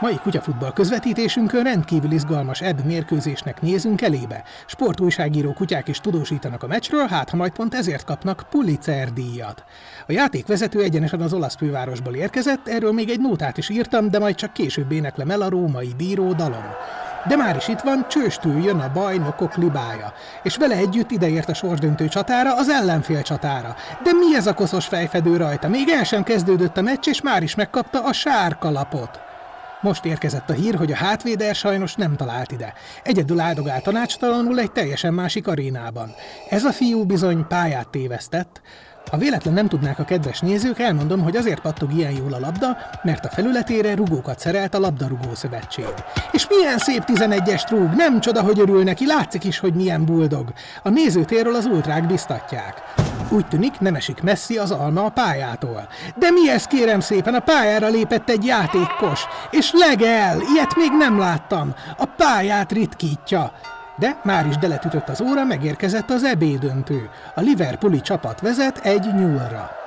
Mai kutyafutball közvetítésünkön rendkívül izgalmas ebb mérkőzésnek nézünk elébe. Sportújságíró kutyák is tudósítanak a meccsről, hát ha majd pont ezért kapnak Pulitzer díjat. A játékvezető egyenesen az olasz fővárosból érkezett, erről még egy nótát is írtam, de majd csak később éneklem el a római bíró dalom. De már is itt van, csőstül jön a bajnokok libája, és vele együtt ideért a sorsdöntő csatára, az ellenfél csatára. De mi ez a koszos fejfedő rajta? Még el sem kezdődött a meccs, és már is megkapta a sárkalapot. Most érkezett a hír, hogy a hátvéder sajnos nem talált ide. Egyedül áldogál tanácstalanul egy teljesen másik arénában. Ez a fiú bizony pályát tévesztett. Ha véletlen nem tudnák a kedves nézők, elmondom, hogy azért pattog ilyen jól a labda, mert a felületére rugókat szerelt a labdarúgó szövetség. És milyen szép 11-es rúg, nem csoda, hogy örül neki, látszik is, hogy milyen buldog. A nézőtérről az ultrák biztatják. Úgy tűnik, nem esik messzi az alma a pályától. De mi ez kérem szépen, a pályára lépett egy játékos, és legel, ilyet még nem láttam, a pályát ritkítja. De már is deletütött az óra, megérkezett az ebédöntő. A Liverpooli csapat vezet egy nyúlra.